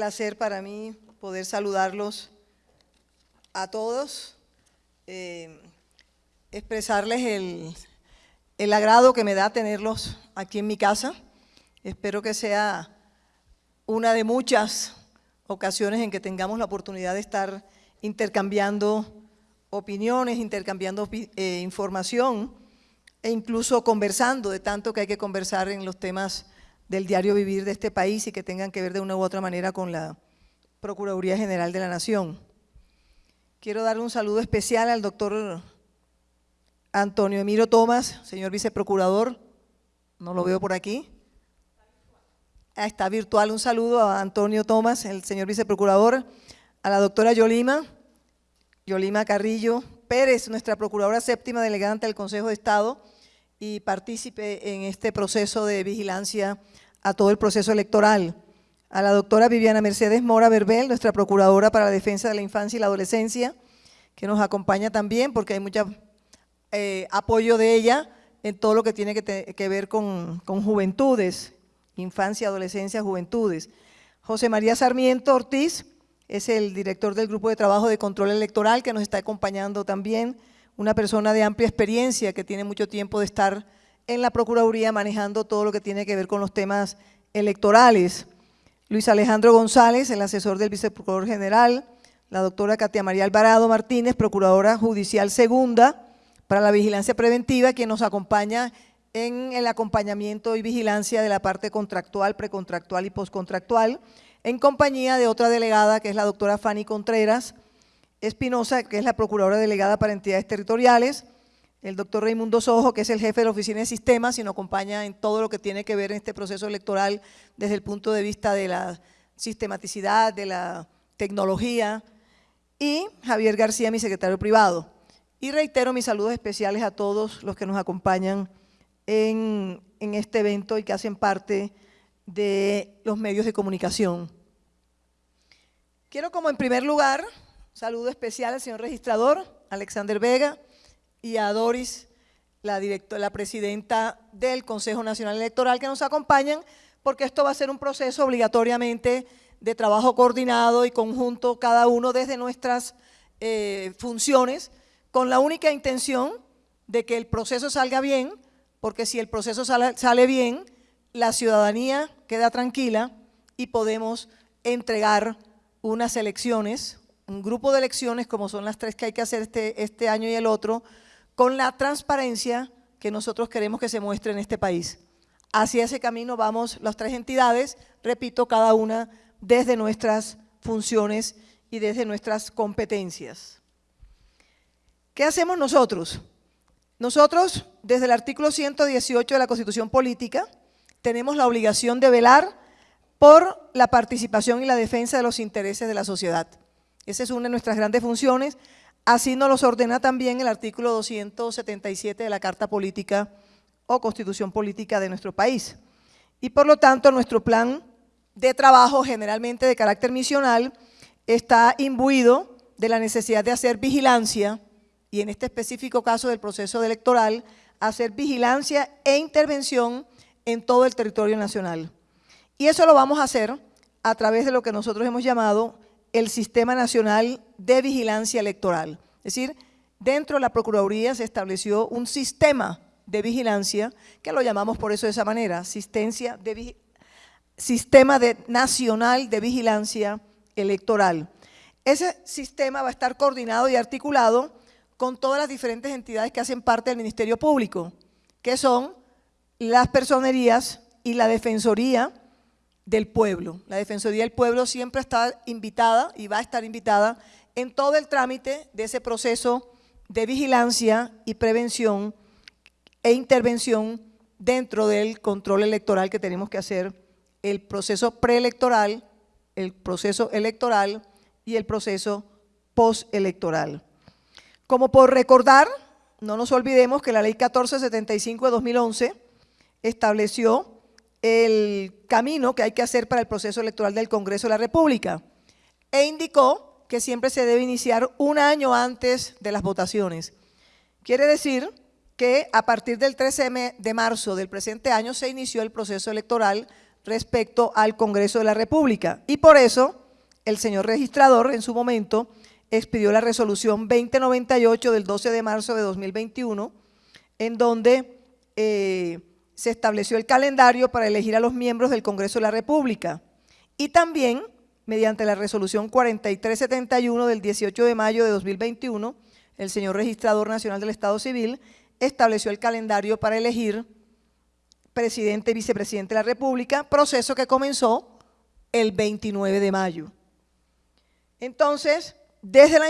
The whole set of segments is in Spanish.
placer para mí poder saludarlos a todos, eh, expresarles el, el agrado que me da tenerlos aquí en mi casa. Espero que sea una de muchas ocasiones en que tengamos la oportunidad de estar intercambiando opiniones, intercambiando eh, información e incluso conversando de tanto que hay que conversar en los temas del diario vivir de este país y que tengan que ver de una u otra manera con la Procuraduría General de la Nación. Quiero dar un saludo especial al doctor Antonio Emiro Tomás, señor viceprocurador, no lo veo por aquí. Ah, está virtual, un saludo a Antonio Tomás, el señor viceprocurador, a la doctora Yolima, Yolima Carrillo Pérez, nuestra procuradora séptima delegada ante el Consejo de Estado y partícipe en este proceso de vigilancia a todo el proceso electoral. A la doctora Viviana Mercedes Mora Verbel, nuestra procuradora para la defensa de la infancia y la adolescencia, que nos acompaña también porque hay mucho eh, apoyo de ella en todo lo que tiene que, ver con, con juventudes, infancia, adolescencia, juventudes. José María Sarmiento Ortiz, es el director del Grupo de Trabajo de Control Electoral que nos está acompañando también, una persona de amplia experiencia que tiene mucho tiempo de estar en la Procuraduría manejando todo lo que tiene que ver con los temas electorales. Luis Alejandro González, el asesor del Viceprocurador General, la doctora Katia María Alvarado Martínez, Procuradora Judicial Segunda para la Vigilancia Preventiva, quien nos acompaña en el acompañamiento y vigilancia de la parte contractual, precontractual y postcontractual, en compañía de otra delegada, que es la doctora Fanny Contreras Espinosa, que es la procuradora delegada para entidades territoriales, el doctor Raimundo Sojo, que es el jefe de la Oficina de Sistemas y nos acompaña en todo lo que tiene que ver en este proceso electoral desde el punto de vista de la sistematicidad, de la tecnología, y Javier García, mi secretario privado. Y reitero mis saludos especiales a todos los que nos acompañan en, este evento y que hacen parte de los medios de comunicación. Quiero como en primer lugar, saludo especial al señor registrador, Alexander Vega, y a Doris, la, la presidenta del Consejo Nacional Electoral, que nos acompañan, porque esto va a ser un proceso obligatoriamente de trabajo coordinado y conjunto, cada uno desde nuestras eh, funciones, con la única intención de que el proceso salga bien, porque si el proceso sale, sale bien, la ciudadanía queda tranquila y podemos entregar unas elecciones, un grupo de elecciones como son las tres que hay que hacer este, este año y el otro, con la transparencia que nosotros queremos que se muestre en este país. Hacia ese camino vamos las tres entidades, repito, cada una desde nuestras funciones y desde nuestras competencias. ¿Qué hacemos nosotros? Nosotros, desde el artículo 118 de la Constitución Política, tenemos la obligación de velar por la participación y la defensa de los intereses de la sociedad. Esa es una de nuestras grandes funciones, así nos los ordena también el artículo 277 de la Carta Política o Constitución Política de nuestro país. Y por lo tanto, nuestro plan de trabajo, generalmente de carácter misional, está imbuido de la necesidad de hacer vigilancia, y en este específico caso del proceso electoral, hacer vigilancia e intervención en todo el territorio nacional. Y eso lo vamos a hacer a través de lo que nosotros hemos llamado el Sistema Nacional de Vigilancia Electoral. Es decir, dentro de la Procuraduría se estableció un sistema de vigilancia, que lo llamamos por eso de esa manera, asistencia de Sistema de Nacional de Vigilancia Electoral. Ese sistema va a estar coordinado y articulado con todas las diferentes entidades que hacen parte del Ministerio Público, que son las personerías y la Defensoría del Pueblo. La Defensoría del Pueblo siempre está invitada y va a estar invitada en todo el trámite de ese proceso de vigilancia y prevención e intervención dentro del control electoral que tenemos que hacer, el proceso preelectoral, el proceso electoral y el proceso postelectoral. Como por recordar, no nos olvidemos que la Ley 1475 de 2011 estableció el camino que hay que hacer para el proceso electoral del Congreso de la República e indicó que siempre se debe iniciar un año antes de las votaciones. Quiere decir que a partir del 13 de marzo del presente año se inició el proceso electoral respecto al Congreso de la República. Y por eso el señor registrador en su momento expidió la resolución 2098 del 12 de marzo de 2021, en donde eh, se estableció el calendario para elegir a los miembros del Congreso de la República. Y también, mediante la resolución 4371 del 18 de mayo de 2021, el señor registrador nacional del Estado Civil estableció el calendario para elegir presidente y vicepresidente de la República, proceso que comenzó el 29 de mayo. Entonces, desde la,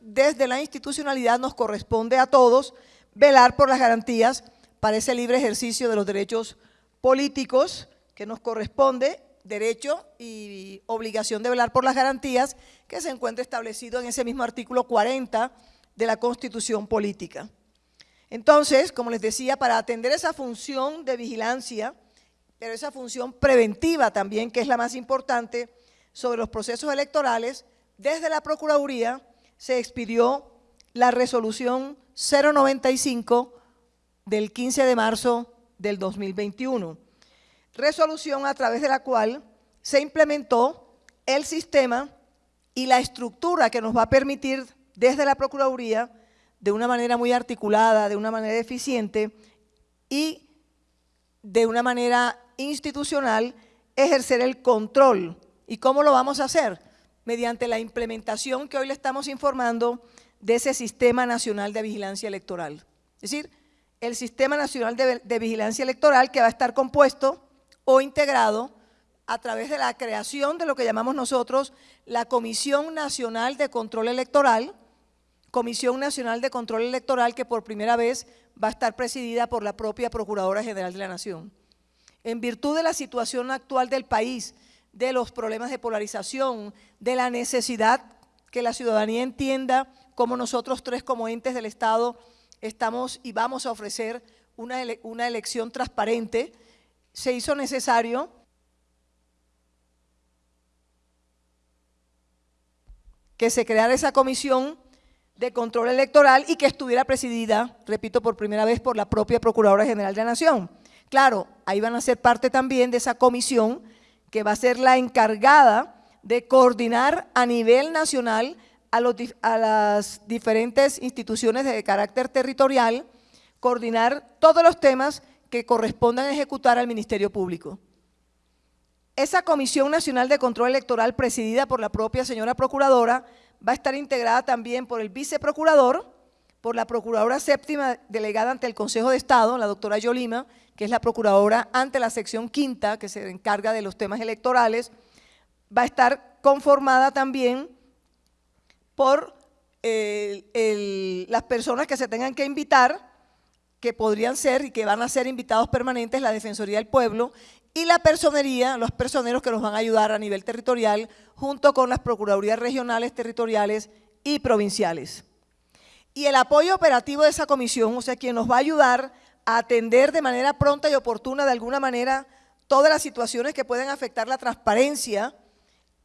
desde la institucionalidad nos corresponde a todos velar por las garantías para ese libre ejercicio de los derechos políticos que nos corresponde, derecho y obligación de velar por las garantías que se encuentra establecido en ese mismo artículo 40 de la Constitución Política. Entonces, como les decía, para atender esa función de vigilancia, pero esa función preventiva también, que es la más importante, sobre los procesos electorales, desde la Procuraduría se expidió la resolución 095 del 15 de marzo del 2021. Resolución a través de la cual se implementó el sistema y la estructura que nos va a permitir desde la Procuraduría de una manera muy articulada, de una manera eficiente y de una manera institucional ejercer el control. ¿Y cómo lo vamos a hacer? Mediante la implementación que hoy le estamos informando de ese Sistema Nacional de Vigilancia Electoral. Es decir, el Sistema Nacional de, Vigilancia Electoral que va a estar compuesto o integrado a través de la creación de lo que llamamos nosotros la Comisión Nacional de Control Electoral, Comisión Nacional de Control Electoral que por primera vez va a estar presidida por la propia Procuradora General de la Nación. En virtud de la situación actual del país, de los problemas de polarización, de la necesidad que la ciudadanía entienda como nosotros tres como entes del Estado estamos y vamos a ofrecer una, una elección transparente, se hizo necesario que se creara esa comisión de control electoral y que estuviera presidida, repito por primera vez, por la propia Procuradora General de la Nación. Claro, ahí van a ser parte también de esa comisión que va a ser la encargada de coordinar a nivel nacional a, las diferentes instituciones de carácter territorial, coordinar todos los temas que correspondan ejecutar al Ministerio Público. Esa Comisión Nacional de Control Electoral presidida por la propia señora Procuradora va a estar integrada también por el viceprocurador, por la procuradora séptima delegada ante el Consejo de Estado, la doctora Yolima, que es la procuradora ante la sección quinta, que se encarga de los temas electorales, va a estar conformada también por las personas que se tengan que invitar, que podrían ser y que van a ser invitados permanentes, la Defensoría del Pueblo y la personería, los personeros que nos van a ayudar a nivel territorial, junto con las Procuradurías regionales, territoriales y provinciales. Y el apoyo operativo de esa comisión, o sea, quien nos va a ayudar a atender de manera pronta y oportuna, de alguna manera, todas las situaciones que pueden afectar la transparencia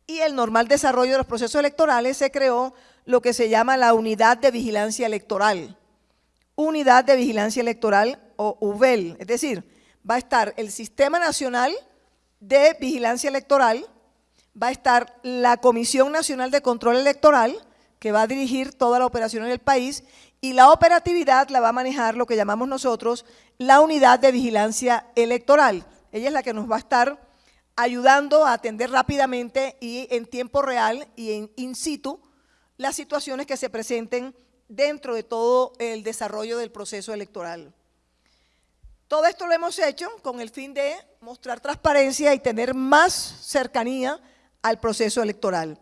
y el normal desarrollo de los procesos electorales, se creó lo que se llama la Unidad de Vigilancia Electoral. Unidad de Vigilancia Electoral o UVEL, es decir, va a estar el Sistema Nacional de Vigilancia Electoral, va a estar la Comisión Nacional de Control Electoral, que va a dirigir toda la operación en el país, y la operatividad la va a manejar lo que llamamos nosotros la Unidad de Vigilancia Electoral. Ella es la que nos va a estar ayudando a atender rápidamente y en tiempo real y en in situ las situaciones que se presenten dentro de todo el desarrollo del proceso electoral. Todo esto lo hemos hecho con el fin de mostrar transparencia y tener más cercanía al proceso electoral.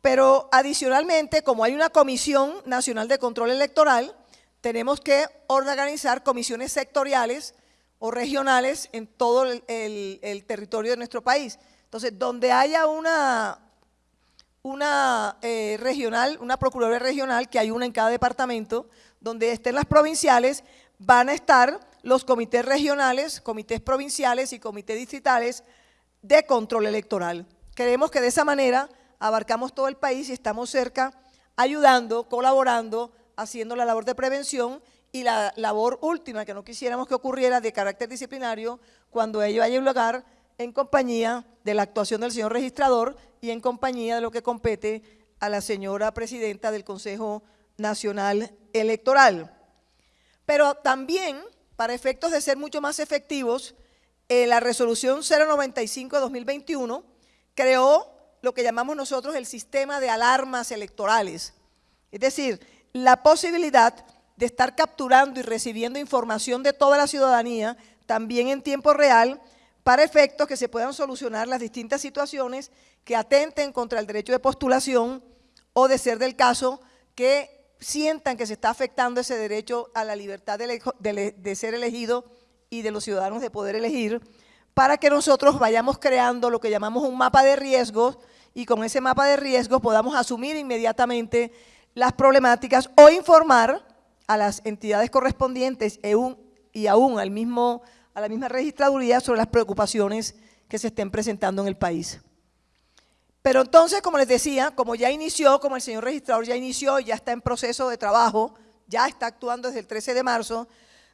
Pero adicionalmente, como hay una Comisión Nacional de Control Electoral, tenemos que organizar comisiones sectoriales o regionales en todo el, territorio de nuestro país. Entonces, donde haya una, una eh, regional, una Procuraduría Regional, que hay una en cada departamento, donde estén las provinciales, van a estar los comités regionales, comités provinciales y comités distritales de control electoral. Creemos que de esa manera abarcamos todo el país y estamos cerca ayudando, colaborando, haciendo la labor de prevención y la labor última que no quisiéramos que ocurriera de carácter disciplinario cuando ello haya lugar en compañía de la actuación del señor registrador y en compañía de lo que compete a la señora presidenta del Consejo Nacional Electoral. Pero también, para efectos de ser mucho más efectivos, eh, la resolución 095 de 2021 creó lo que llamamos nosotros el sistema de alarmas electorales. Es decir, la posibilidad de estar capturando y recibiendo información de toda la ciudadanía, también en tiempo real, para efectos que se puedan solucionar las distintas situaciones que atenten contra el derecho de postulación o de ser del caso que sientan que se está afectando ese derecho a la libertad de, ser elegido y de los ciudadanos de poder elegir, para que nosotros vayamos creando lo que llamamos un mapa de riesgos y con ese mapa de riesgos podamos asumir inmediatamente las problemáticas o informar a las entidades correspondientes e y aún al mismo a la misma registraduría sobre las preocupaciones que se estén presentando en el país. Pero entonces, como les decía, como ya inició, como el señor registrador ya inició, ya está en proceso de trabajo, ya está actuando desde el 13 de marzo,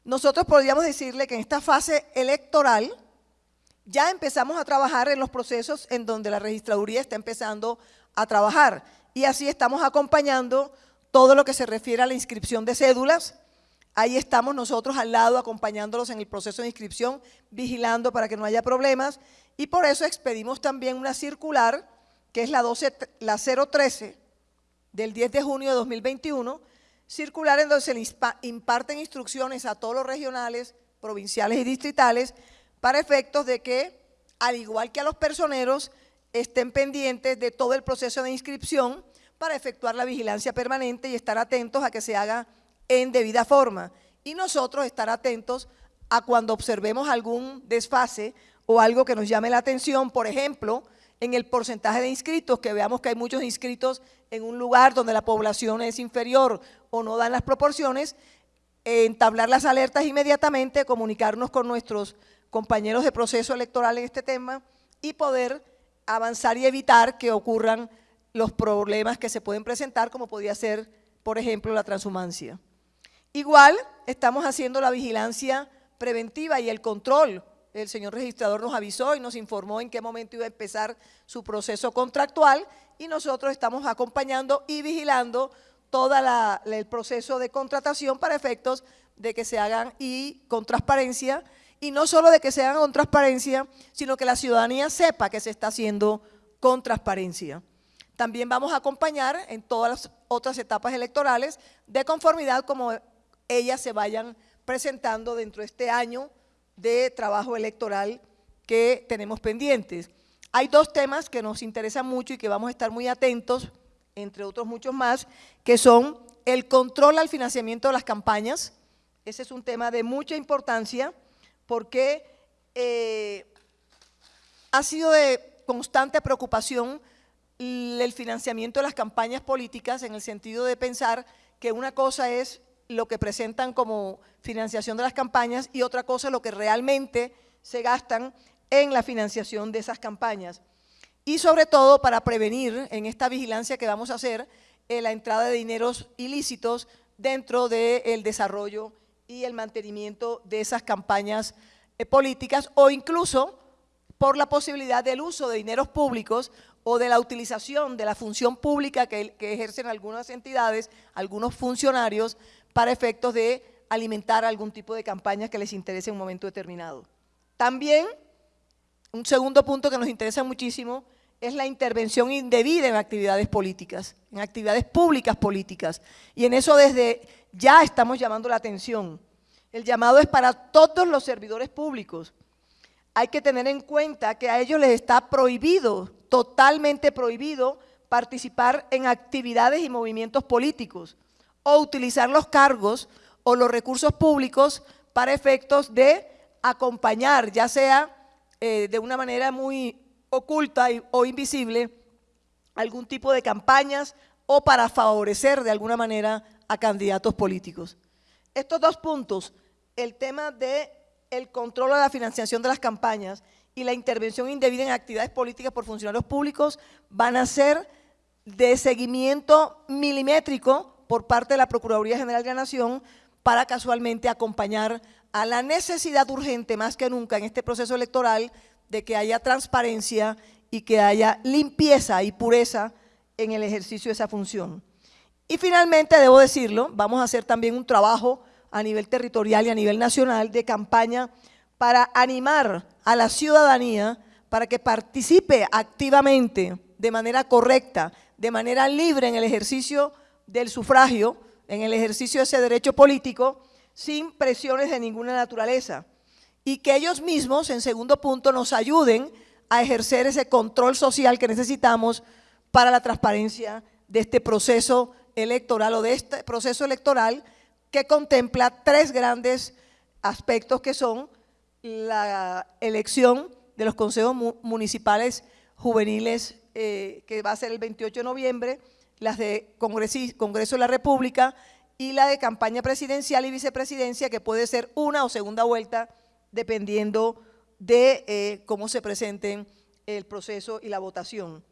nosotros podríamos decirle que en esta fase electoral ya empezamos a trabajar en los procesos en donde la registraduría está empezando a trabajar y así estamos acompañando todo lo que se refiere a la inscripción de cédulas, Ahí estamos nosotros al lado acompañándolos en el proceso de inscripción, vigilando para que no haya problemas. Y por eso expedimos también una circular que es la, 12, la 013 del 10 de junio de 2021, circular en donde se imparten instrucciones a todos los regionales, provinciales y distritales para efectos de que, al igual que a los personeros, estén pendientes de todo el proceso de inscripción para efectuar la vigilancia permanente y estar atentos a que se haga en debida forma. Y nosotros estar atentos a cuando observemos algún desfase o algo que nos llame la atención, por ejemplo, en el porcentaje de inscritos, que veamos que hay muchos inscritos en un lugar donde la población es inferior o no dan las proporciones, entablar las alertas inmediatamente, comunicarnos con nuestros compañeros de proceso electoral en este tema y poder avanzar y evitar que ocurran los problemas que se pueden presentar, como podría ser, por ejemplo, la transhumancia. Igual estamos haciendo la vigilancia preventiva y el control. El señor registrador nos avisó y nos informó en qué momento iba a empezar su proceso contractual y nosotros estamos acompañando y vigilando todo el proceso de contratación para efectos de que se hagan y con transparencia, y no solo de que se hagan con transparencia, sino que la ciudadanía sepa que se está haciendo con transparencia. También vamos a acompañar en todas las otras etapas electorales de conformidad como ellas se vayan presentando dentro de este año de trabajo electoral que tenemos pendientes. Hay dos temas que nos interesan mucho y que vamos a estar muy atentos, entre otros muchos más, que son el control al financiamiento de las campañas. Ese es un tema de mucha importancia porque eh, ha sido de constante preocupación el financiamiento de las campañas políticas en el sentido de pensar que una cosa es lo que presentan como financiación de las campañas y otra cosa lo que realmente se gastan en la financiación de esas campañas. Y sobre todo para prevenir en esta vigilancia que vamos a hacer eh, la entrada de dineros ilícitos dentro del desarrollo y el mantenimiento de esas campañas eh, políticas o incluso por la posibilidad del uso de dineros públicos o de la utilización de la función pública que, ejercen algunas entidades, algunos funcionarios, para efectos de alimentar algún tipo de campaña que les interese en un momento determinado. También, un segundo punto que nos interesa muchísimo es la intervención indebida en actividades políticas, en actividades públicas políticas. Y en eso desde ya estamos llamando la atención. El llamado es para todos los servidores públicos. Hay que tener en cuenta que a ellos les está prohibido, totalmente prohibido, participar en actividades y movimientos políticos o utilizar los cargos o los recursos públicos para efectos de acompañar, ya sea eh, de una manera muy oculta o invisible, algún tipo de campañas o para favorecer de alguna manera a candidatos políticos. Estos dos puntos, el tema de el control de la financiación de las campañas y la intervención indebida en actividades políticas por funcionarios públicos van a ser de seguimiento milimétrico por parte de la Procuraduría General de la Nación para casualmente acompañar a la necesidad urgente, más que nunca en este proceso electoral, de que haya transparencia y que haya limpieza y pureza en el ejercicio de esa función. Y finalmente, debo decirlo, vamos a hacer también un trabajo a nivel territorial y a nivel nacional de campaña para animar a la ciudadanía para que participe activamente, de manera correcta, de manera libre en el ejercicio del sufragio, en el ejercicio de ese derecho político, sin presiones de ninguna naturaleza. Y que ellos mismos, en segundo punto, nos ayuden a ejercer ese control social que necesitamos para la transparencia de este proceso electoral o de este proceso electoral que contempla tres grandes aspectos que son la elección de los consejos municipales juveniles eh, que va a ser el 28 de noviembre, las de Congreso de la República y la de campaña presidencial y vicepresidencia que puede ser una o segunda vuelta dependiendo de eh, cómo se presenten el proceso y la votación.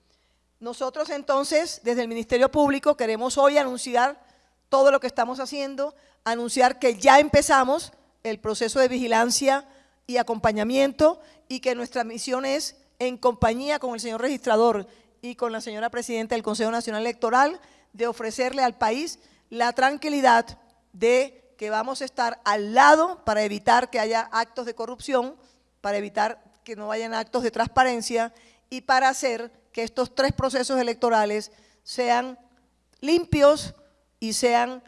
Nosotros entonces, desde el Ministerio Público, queremos hoy anunciar todo lo que estamos haciendo, anunciar que ya empezamos el proceso de vigilancia y acompañamiento y que nuestra misión es, en compañía con el señor registrador y con la señora presidenta del Consejo Nacional Electoral, de ofrecerle al país la tranquilidad de que vamos a estar al lado para evitar que haya actos de corrupción, para evitar que no hayan actos de transparencia y para hacer que estos tres procesos electorales sean limpios y sean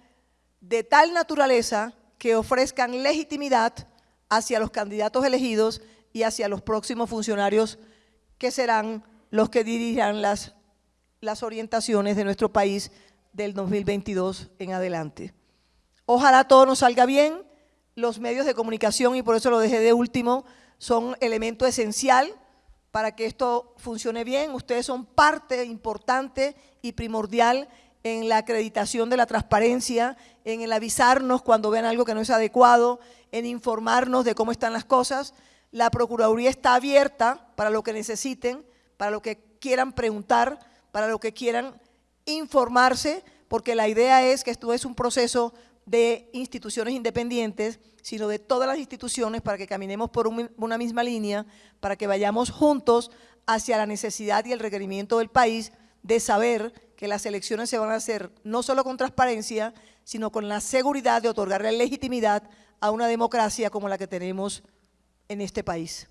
de tal naturaleza que ofrezcan legitimidad hacia los candidatos elegidos y hacia los próximos funcionarios que serán los que dirigirán las, las orientaciones de nuestro país del 2022 en adelante. Ojalá todo nos salga bien, los medios de comunicación, y por eso lo dejé de último, son elemento esencial para que esto funcione bien. Ustedes son parte importante y primordial en la acreditación de la transparencia, en el avisarnos cuando vean algo que no es adecuado, en informarnos de cómo están las cosas. La Procuraduría está abierta para lo que necesiten, para lo que quieran preguntar, para lo que quieran informarse, porque la idea es que esto es un proceso de instituciones independientes, sino de todas las instituciones para que caminemos por una misma línea, para que vayamos juntos hacia la necesidad y el requerimiento del país de saber que las elecciones se van a hacer no solo con transparencia, sino con la seguridad de otorgarle legitimidad a una democracia como la que tenemos en este país.